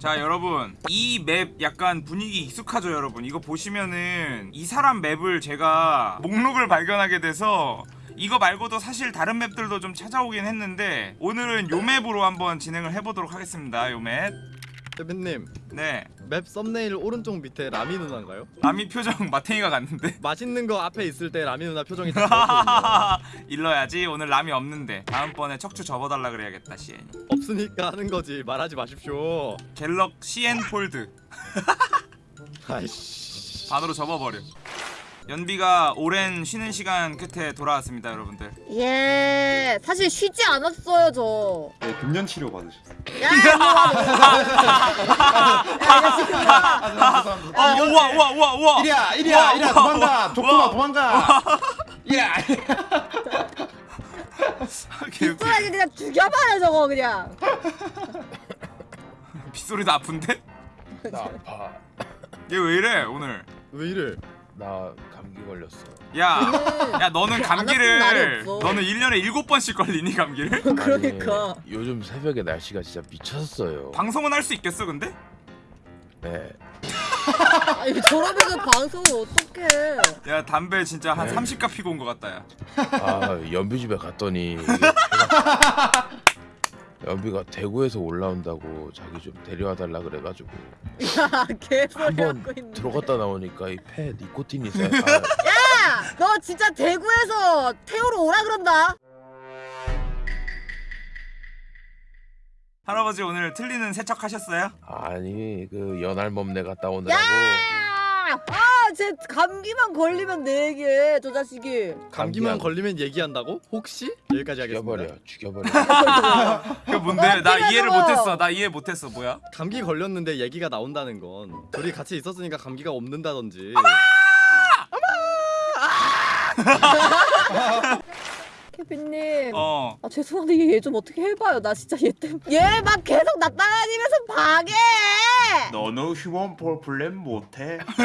자 여러분. 이 맵 약간 분위기 익숙하죠 여러분? 이거 보시면은 이 사람 맵을 제가 목록을 발견하게 돼서 이거 말고도 사실 다른 맵들도 좀 찾아오긴 했는데 오늘은 요 맵으로 한번 진행을 해보도록 하겠습니다 요맵 대표님 네. 맵 썸네일 오른쪽 밑에 라미 누나인가요? 람이 표정 마탱이가 갔는데? 맛있는 거 앞에 있을 때 라미 누나 표정이. 일러야지. 오늘 람이 없는데. 다음번에 척추 접어달라 그래야겠다 시엔이. 없으니까 하는 거지. 말하지 마십시오. 갤럭시엔 폴드. 아이씨. 반으로 접어버려 연비가 오랜 쉬는 시간 끝에 돌아왔습니다 여러분들 예, 사실 쉬지 않았어요 저. 네, 금년 치료 받으셨어요. 야, 이거 어 우와 우와 우와 우와 이리야, 이리야, 와, 이리야, 와, 도망가, 와, 조금만 와. 도망가. 이리야. 빗소리게 그냥 죽여버려 저거 그냥. 빗소리도 아픈데? 나 아파. 얘 왜 이래 오늘 왜 이래 나 감기 걸렸어. 야, 저는 야 너는 감기를. 너는 1년에 7번씩 걸리니 감기를? 그러니까. 아니, 요즘 새벽에 날씨가 진짜 미쳤어요. 방송은 할 수 있겠어 근데? 네. 아니 저러면 방송을 어떡해. 야 담배 진짜 한 네. 30가 피고 온 것 같다 야아 연비 집에 갔더니 연비가 대구에서 올라온다고 자기 좀 데려와 달라 그래가지고 야, 개소리 한번 하고 있네. 들어갔다 나오니까 이 폐 니코틴이 아, 세. 야, 너 진짜 대구에서 태우러 오라 그런다. 할아버지 오늘 틀리는 세척하셨어요? 아, 아니 그 연알몸내 갔다 오느라고 야, 아, 쟤 감기만 걸리면 네 개, 저 자식이. 감기만. 걸리면 얘기한다고? 혹시? 여기까지 하겠습니다 죽여버려 죽여버려. 그 뭔데? 나 이해를? 못했어 나 이해 못했어 뭐야? 감기 걸렸는데 얘기가 나온다는 건 둘이 같이 있었으니까 감기가 없는다든지 케빈님. 어 아 죄송한데 얘 좀 어떻게 해봐요. 나 진짜 얘 때문에 얘 막 계속 나 따라다니면서 방해. 너는 Human Fall Flat 못해.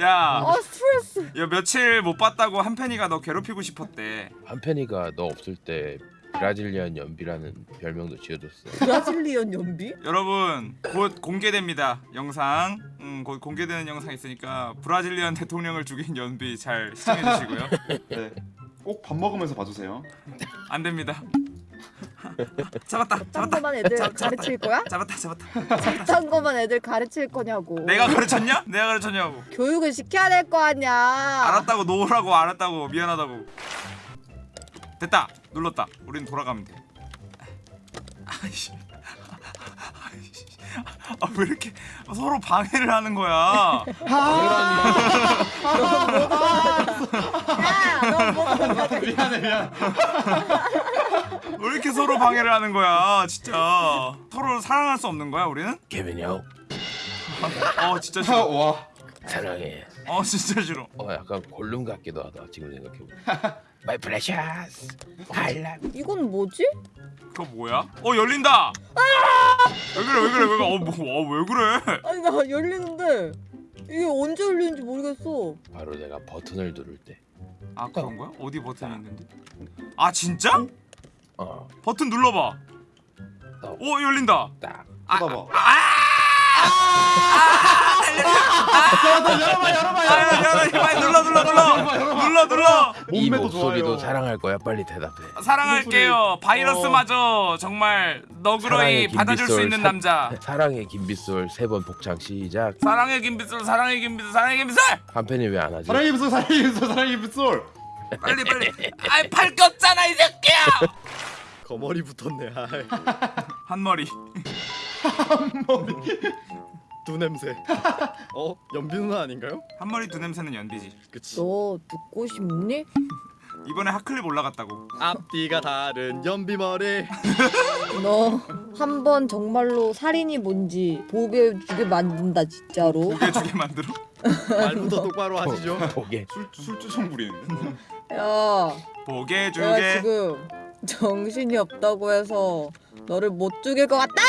야, 아 스트레스. 야 며칠 못 봤다고 한편이가 너 괴롭히고 싶었대 한편이가 너 없을 때 Brazilian 연비라는 별명도 지어줬어. Brazilian 연비? 여러분 곧 공개됩니다 영상 음, 곧 공개되는 영상 있으니까 Brazilian 대통령을 죽인 연비 잘 시청해 주시고요 네. 꼭 밥 먹으면서 봐주세요. 안 됩니다 잡았다 딴 잡았다 거만 애들 가르칠 거야? 잡았다 잡았다 딴 거만 애들 가르칠 거냐고. 내가 가르쳤냐? 내가 가르쳤냐고 교육을 시켜야 될 거 아니야. 알았다고 놓으라고 알았다고 미안하다고 됐다 눌렀다 우린 돌아가면 돼 아이씨 아이씨. 아, 왜 이렇게 서로 방해를 하는 거야 야, 너 뭐? 미안해, 미안. 왜 이렇게 서로 방해를 하는 거야 진짜 서로 사랑할 수 없는 거야 우리는? 케빈이 형어 진짜 싫어 와. 사랑해. 어 진짜 싫어 어 약간 골룸 같기도 하다 지금 생각해보면. My precious. I love. 이건 뭐지? 그거 뭐야? 어 열린다 왜 그래 왜 그래 왜 그래 어, 뭐, 어, 왜 그래 아니 나 열리는데 이게 언제 열리는지 모르겠어. 바로 내가 버튼을 누를 때. 아 그런 거야? 어디 버튼이 있는데? 아 진짜? 어, 버튼 눌러봐 오 열린다 딱. 쳐다봐. 아 열어 빨리 눌러 눌러 눌러 눌러 눌러 이 목소리도 좋아요. 사랑할 거야. 빨리 대답해. 사랑할게요 바이러스마저 정말 너그러이 받아줄 수 김빗솔 있는 사- 남자 사랑의 김빗솔 세 번 복창 시작. 사랑의 김비솔 사랑의 김비솔 사랑의 김비솔 한편이 왜 안 하지? 사랑의 빗솔, 사랑의 빗솔, 사랑의 빗솔. 빨리 빨리 아이 팔 꼈잖아 이 새끼야 거머리 붙었네 아이. 한 머리 두 냄새 어? 연비 누나 아닌가요? 한 머리 두 냄새는 연비지 그치 너 듣고 싶니? 이번에 핫클립 올라갔다고 앞뒤가 다른 연비 머리 너 한 번 정말로 살인이 뭔지 보게 주게 만든다 진짜로. 고개 주게 만들어 말부터 똑바로 하시죠 보게. 술, 술주정 부리는데. 야, 보게 내가 주게 지금 정신이 없다고 해서 너를 못 죽일 것 같다?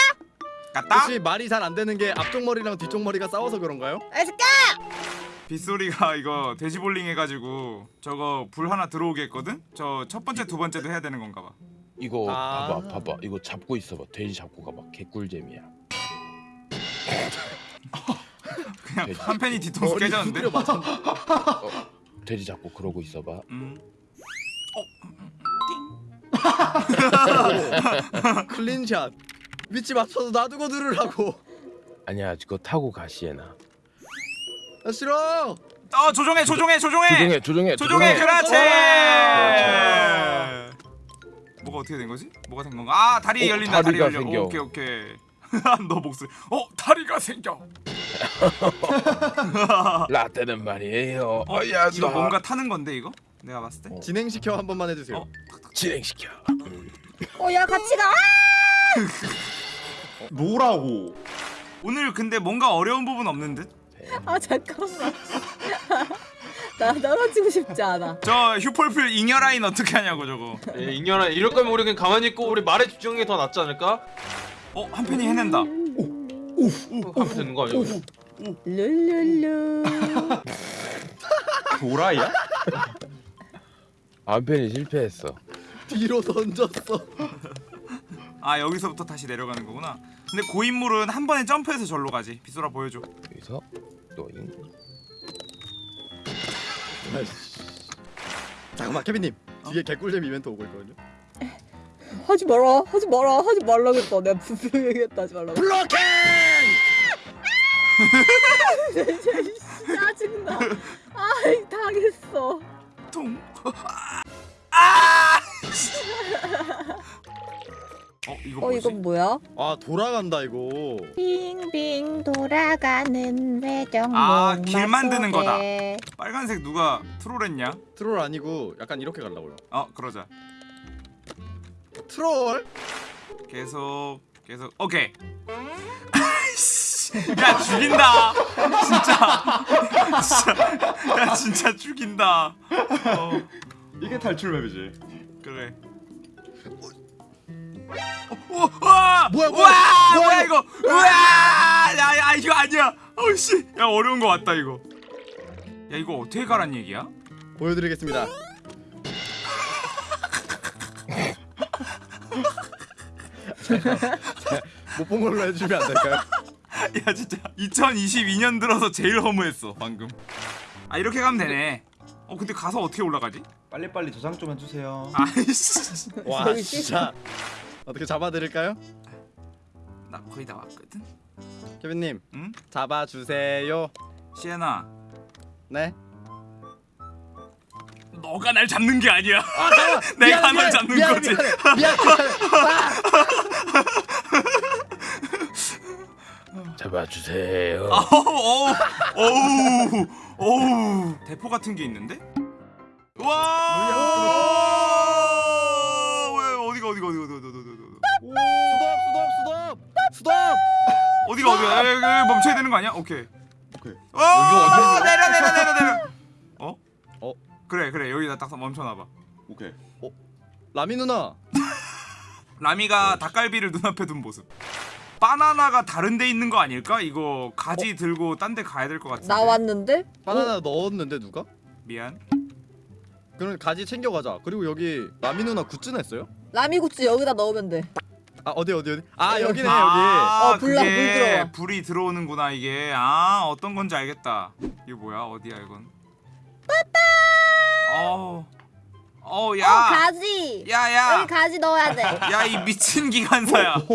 갔다 혹시 말이 잘 안 되는 게 앞쪽 머리랑 뒤쪽 머리가 싸워서 그런가요? 이 새끼야! 빗소리가 이거 돼지볼링 해가지고 저거 불 하나 들어오게 했거든? 저 첫 번째 두 번째도 해야 되는 건가 봐 이거 아. 봐봐 봐봐 이거 잡고 있어봐 돼지 잡고 가봐 개꿀잼이야 그냥 돼지. 한 팬이 뒤통수 깨졌는데. 어, 돼지 잡고 그러고 있어봐 음. 클린샷. 위치 맞춰서 놔두고 누르라고. 아니야 그거 타고 가 시에나 아 싫어. 어 조종해 조종해 조종해. 조종해 조종해 조종해 그렇지. 뭐가 어떻게 된 거지? 뭐가 된 건가? 아 다리 어, 열린다. 다리 열려. 생겨. 오케이 오케이. 너 목소리. 어 다리가 생겨. 라떼는 말이에요 어 어야 이거 뭔가 타는 건데 이거? 내가 봤을 때. 어. 진행시켜 한 번만 해주세요. 어? 진행시켜 어야 같이 가. 놓으라고. 오늘 근데 뭔가 어려운 부분 없는 듯? 아 잠깐만. 나 떨어지고 싶지 않아. 저 휴폴플 잉여 라인 어떻게 하냐고 저거. 예, 인연아 이럴 거면 우리 그냥 가만히 있고 우리 말에 집중하는 게 더 낫지 않을까? 어한 팬이 해낸다. 어, 하면 되는 거 아니야? 룰룰루. 도라이야? 안편이 실패했어 뒤로 던졌어. 아 여기서부터 다시 내려가는 거구나. 근데 고인물은 한 번에 점프해서 절로 가지. 빗소라 보여줘. 여기서 너잉 잠깐만 케빈님 뒤에 개꿀잼 이벤트 오고 있거든요. 하지 마라. 하지 마라. 하지 말라겠다. 내가 분명히 얘기했다. 하지 말라고. 블로킹! 짜증나. 아이 당했어. 통. 아! 어 이거 어 뭐지? 이건 뭐야? 아 돌아간다 이거. 빙빙 돌아가는 외정 아, 목마 길 만드는. 거다. 빨간색 누가 트롤했냐? 트롤 아니고 약간 이렇게 가려고요. 어 그러자. 트롤? 계속 계속 오케이. 아이씨, 야 죽인다. 진짜. 진짜. 야 진짜 죽인다. 어 이게 탈출 맵이지. 그래. 어, 와! 뭐야, 뭐야, 와! 뭐야, 뭐야 이거? 우와! 야, 야 이거 아니야. 어씨. 야 어려운 거 왔다 이거. 야 이거 어떻게 가란 얘기야? 보여드리겠습니다. 못본 걸로 해주면 안 될까요? 야 진짜 2022년 들어서 제일 허무했어 방금. 아 이렇게 가면 되네. 어 근데 가서 어떻게 올라가지? 빨리빨리 저장 좀 해주세요. 아이씨. 와 진짜 어떻게 잡아드릴까요? 나 거의 다 왔거든. 케빈님 응? 잡아주세요. 시에나, 네. 너가 날 잡는 게 아니야. 아 잠깐. 내가 널 잡는 미안, 거지. 미안해 미안해. 잡아주세요 어우, 어우, 어우, 대포 같은 게 있는데? 와! 왜 어디가 어디가 어디가 어디가 어디가 어디가 수덥 수덥 수덥 수덥. 어디가 어디가 여기, 여기 멈춰야 되는 거 아니야? 오케이. 오케이. 어, 내려 내려 내려 내려. 어? 어? 그래 그래 여기다 딱 멈춰놔봐. 오케이. 라미 누나. 라미가 닭갈비를 눈앞에 둔 모습. 바나나가 다른 데 있는 거 아닐까? 이거 가지 들고 딴 데 가야 될 것 같은데. 나왔는데? 바나나 넣었는데 누가? 미안. 그럼 가지 챙겨가자. 그리고 여기 라미 누나 굿즈 냈어요? 라미구찌 여기다 넣으면 돼. 아 어디 어디 어디? 아 여기네 여기. 아, 어, 불나, 불 들어와. 불이 들어오는구나 이게. 아 어떤 건지 알겠다. 이게 뭐야? 어디야 이건? 빠따. 어. 어, 어 야. 가지 야, 야. 여기 가지 넣어야 돼 야, 이 미친 기관사야.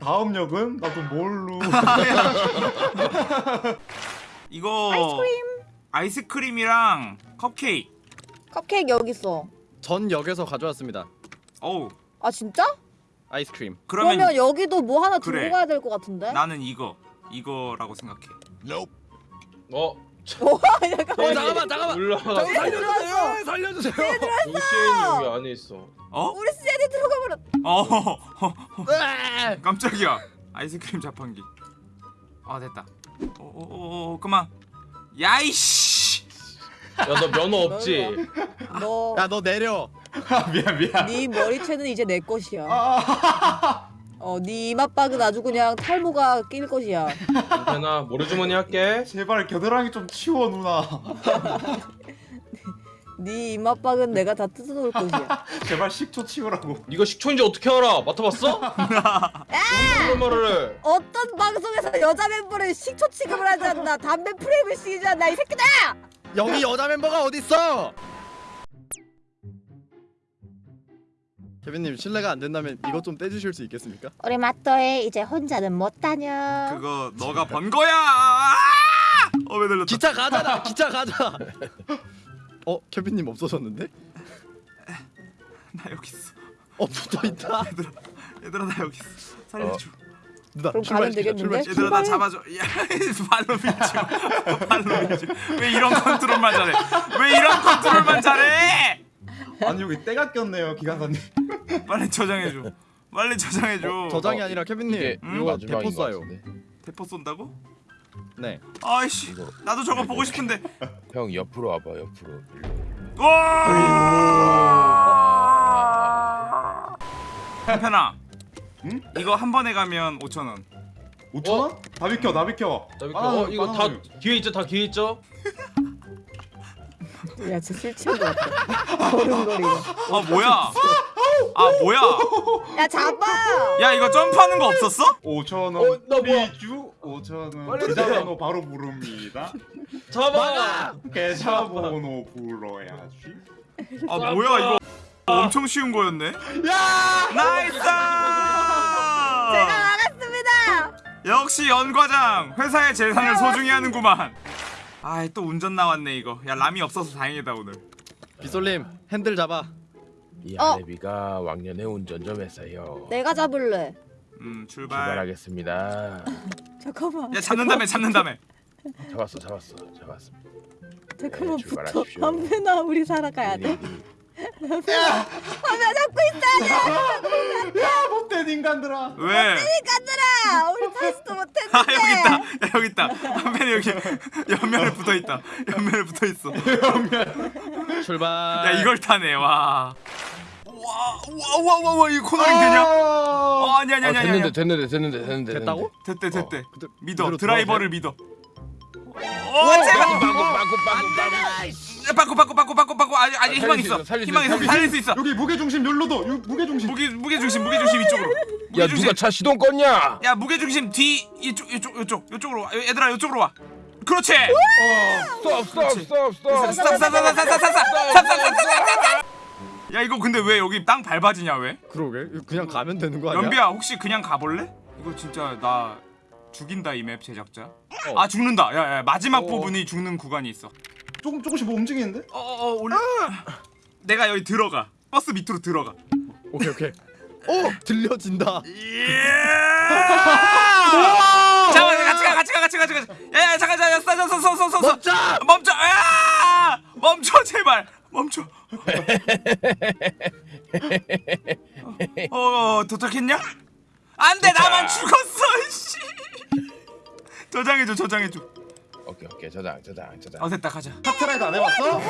다음 역은 나도 뭘로. 이거 아이스크림 아이스크림이랑 컵케이크. 컵케이크 여기 있어. 전 역에서 가져왔습니다. 어우. 아 진짜? 아이스크림. 그러면 그러면 여기도 뭐 하나 그래. 들고 가야 될 것 같은데? 나는 이거. 이거라고 생각해. 어? 약간 어 잠깐만 잠깐만. 올라가 저 살려주세요. 살려주세요. 루시엔이 여기 안에 있어 어? 우리 셋이 들어가 버렸. 어. 깜짝이야. 아이스크림 자판기. 아, 됐다. 어, 어, 어, 어 그만. 야이씨. 야너 면허 없지? 너. 야 너 내려. 아, 미안 미안. 네 머리채는 이제 내 것이야. 아, 어, 네 이맛박은 아주 그냥 탈모가 낄 것이야. 괜찮아 모래주머니 할게 제발 겨드랑이 좀 치워 누나. 네 이맛박은 내가 다 뜯어놓을 것이야. 제발 식초 치우라고. 이거 식초인지 어떻게 알아? 맡아봤어? 무슨 말을 해? 어떤 방송에서 여자 멤버를 식초 취급을 하지 않나 담배 프레임을 씌우지 않나 이 새끼들! 여기 여자 멤버가 어딨어? 케빈님 실례가 안 된다면 이것 좀 떼주실 수 있겠습니까? 우리 마또에 이제 혼자는 못 다녀. 그거 너가 번 거야. 어왜 들렸다. 기차 가잖아 기차 가자 어 케빈님 없어졌는데? 나 여기 있어. 어 붙어 있다 얘들아 얘들아 나 여기 있어. 살려줘. 누나 그럼 출발 가면 되겠는데? 얘들아 나 잡아줘. 야 발로 밀지 마. 발로 밀지. 마. 왜 이런 컨트롤만 잘해? 왜 이런 컨트롤만 잘해? 아니 여기 때가 꼈네요 기관사님. 빨리 저장해줘. 빨리 저장해줘. 저장이 아니라 케빈님 음? 이거 대포 것 쏴요. 대포 쏜다고? 네 아이씨 이거 나도 저거 보고 싶은데. 형 옆으로 와봐 옆으로. 와. 편편아. 응? 이거 한 번에 가면 5천 원. 5천 원? 다 비켜 다 비켜. 나 이거, 바나나, 어, 이거 다 바나나. 뒤에 있죠? 다 뒤에 있죠? 야, 진짜 술 취한 것 같아. 걸음걸이가. 아 뭐야? 아 뭐야? 야, 잡아! 야 이거 점프하는 거 없었어? 5천 어, 원. 나 뭐야? 비주 5천 원. 빨리 계좌번호 바로 부릅니다. 잡아! 계좌번호 불러야지. 아 뭐야 이거 엄청 쉬운 거였네. 야! nice! 제가 나갔습니다! 역시 연 과장 회사의 재산을 소중히 하는구만. 아이 또 운전 나왔네 이거. 야 람이 없어서 다행이다 오늘. 빗솔님 핸들 잡아 이 어. 아내비가 왕년에 운전 좀 했어요. 내가 잡을래. 음 출발. 출발하겠습니다. 잠깐만. 야 잡는 다음에 잡는 다음에. 잡았어 잡았어 잡았어. 잠깐만 네, 붙어. 한편아, 우리 살아가야 돼. 네, 한편 잡고 있어! 야 못된 인간들아. 왜? 가들아! 우리 파스도 못했는데! 아 여기 있다. 야 여기 있다. 한편에 여기 옆면에 붙어 있다. 옆면에 붙어 있어. 출발 야 이걸 타네 와. 와와와와 이 코너링 되냐? 어 아니 아니 아, 아니 아니. 됐는데 됐는데 됐는데 됐는데 됐다고? 됐대 됐대. 어, 그대- 믿어 드라이버를 믿어. 빠꾸, 빠꾸, 빠꾸, 빠꾸, 빠꾸, 아니, 아니 아, 희망 있어. 희망 있어. 살릴 수 있어. 여기 무게 중심 열로도. 무게 중심. 무게 무게 중심, 무게 중심 이쪽으로. 야, 누가 차 시동 껐냐? 야, 무게 중심 뒤 이쪽 이쪽 이쪽 이쪽으로 와. 얘들아, 이쪽으로 와. 그렇지. 스톱, 스톱, 스톱. 스톱, 스톱, 스톱, 스톱, 스톱, 스톱, 스톱, 스톱. 야 이거 근데 왜 여기 땅 밟아지냐 왜? 그러게 그냥 가면 되는 거 아니야? 연비야 혹시 그냥 가볼래? 이거 진짜 나 죽인다 이 맵 제작자. 어. 아 죽는다. 야 야 마지막 어. 부분이 죽는 구간이 있어. 조금 조금씩 뭐 움직이는데? 어어 올려. 내가 여기 들어가. 버스 밑으로 들어가. 오케이 오케이 오 들려진다 예! 잠깐 같이 가 같이 가 같이 가 같이 가. 야, 야 잠깐 잠깐 서서 서서 서서 멈춰! 멈춰. 야! 멈춰 제발. 멈춰. 어, 어 도착했냐? 안돼 나만 죽었어. 씨. 저장해줘 저장해줘. 오케이 오케이 저장 저장 저장. 어 됐다 가자. 카트라이드 안 해봤어?